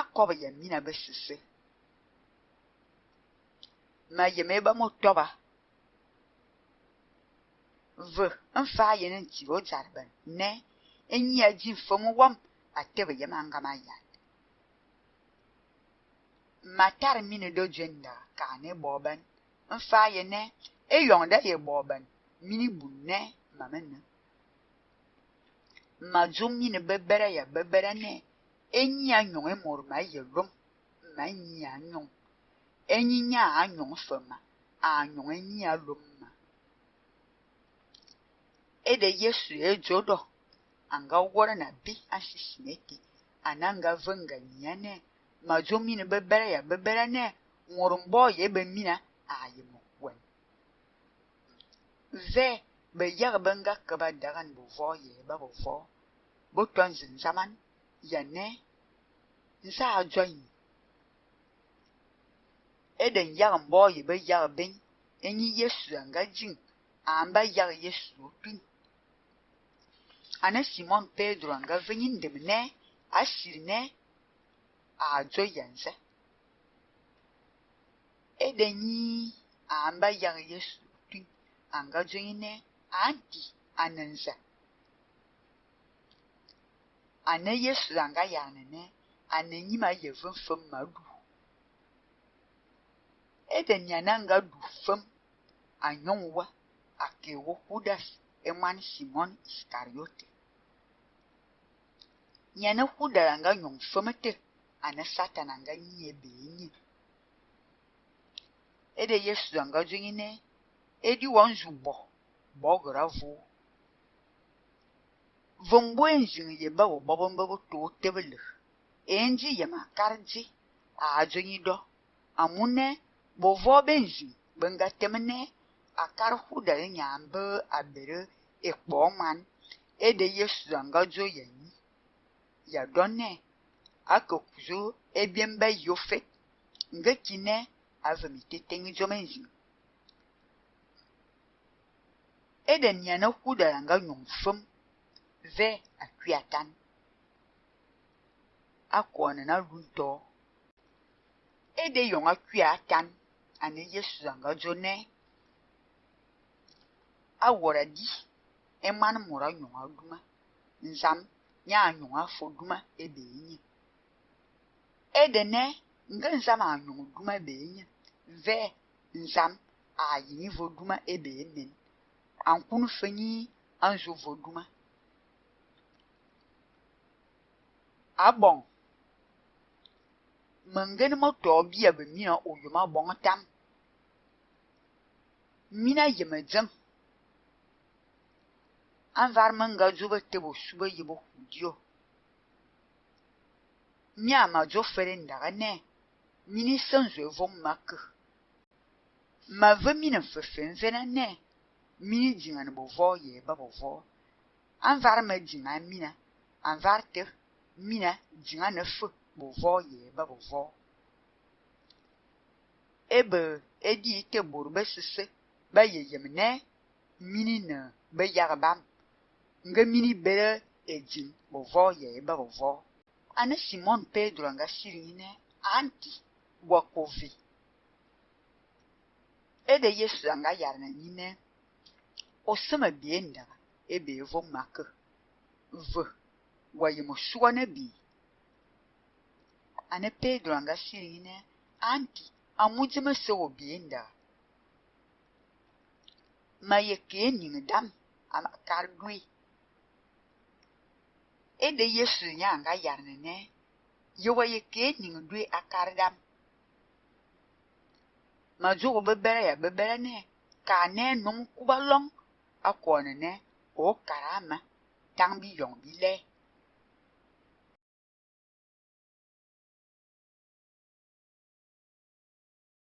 akɔba yɛn mina bɛsese ma yɛmɛ ba mo tɔba v n faa yɛn ne, ti o jari ba nɛ n nyɛ ji n fɔmu wɔm a tɛbi yɛm an gama yɛn ma tari mini do jenda kaa ne bɔɔbɛn n faa yɛ nɛ e yɔŋ da yɛ bɔɔbɛn mini bu nɛ ma mi nɛ ma zum mini bɛbɛrɛ yɛ bɛbɛrɛ nɛ. enyi ya nyɔŋ emɔ̀rì ma yɛlɔm ma nyi a nyɔŋ enyi nya a nyɔŋ ma a nyɔŋ enyi ya lɔm ma de yesu edzo ɖɔ anga wɔrɛ na bi asisi neke ananga nga nyia nɛ madzo mini bɛbɛrɛ ya bɛbɛrɛ nɛ ŋɔrim bɔ ye bɛ mina a yɛ mɔ wɛn vɛ be yag bɛ nga ka ba dagan vɔ yɛ ba bɛ vɔ bo tɔn zinzaman yɛne nsa adwɔn yi nyag mbɔɔ yɛbɛ yag bɛn ɛnyi yesu anga gyin amba yag yesu opin ana simon pedro anga vɛnyi ndim nɛ asiri nɛ adzɔ yɛnsɛ ɛda nyi amba yag yesu opin anga dzonyi nɛ anti anansa. ane yesu ya anene ananyima yɛvem fam ma aɖu ede nyana nga ɖu fam anyɔnuwa ake hudas ɖe simon iskariote nyane ƒu ɖe anga nyɔnu fam e te ane satan anga nyie be enyi ede yesu anga dzo nyine e edi wɔn zu bɔ bɔ gora Vumbuin ziŋ yi ba wo bɔbɔmbɔ ku tooi tabili enji yɛma kariji a adonyi dɔ amune bo vuɣu bin ziŋ bin ga temine a kari hudali nyaan bee a beri e kpɔɔ ŋmani e de Yesu zaŋ ga zo yi ya a ke e ba kine a E de nga ve akwi atan na nana luntɔ ede yɔn akwi atan ane yesu zanga dzo nɛ awɔra di ɛman mɔra yɔn aduma nzam nyɛ anyɔn afɔ duma ebe enyi ede nɛ nga nzam anyɔn duma ebe enyi ve nzam ayi vo duma ebe emen ankunu fenyi anzo vo duma. abɔŋ ah, mɛŋgɛnemɔ tɔɔ bia bɛ mina o yoma bɔŋ tam mina yɛmɛ dzem a var mɛŋga dzo bɛ tɛ bɔ su bɛ yɛ bɔ dio mia ma dzo fɛrɛ ndaga nɛ mini sɛn zɔɛ vɔŋ ma kɛ ma vɛ mina fɛfɛn vɛna nɛ mini diŋani bɔ vɔɔ yɛ ba bɔ vɔɔ a var mɛ diŋa mina a var tɛ mina jiŋanefo bòvɔ yeba bòvɔ ebe edi te bori be sese be yeyem ne mini ne be yagba nge mini bere edzin bòvɔ yeba a ane simon pedro nga siri ne anti wakovi ede yesu anga yari na nyi ne o seme bie ndaga ebe evo make ve na wayimshuwa nabii ane pedro anga sirine anti amujima sewo bienda ma yeke ning dam amakar dui ede yesu nya anga yarnene yewa yeke ning a akar dam ma zugu bebere ya bebere ne ka ne num kuba long akone ne o karama tang bi yong bi le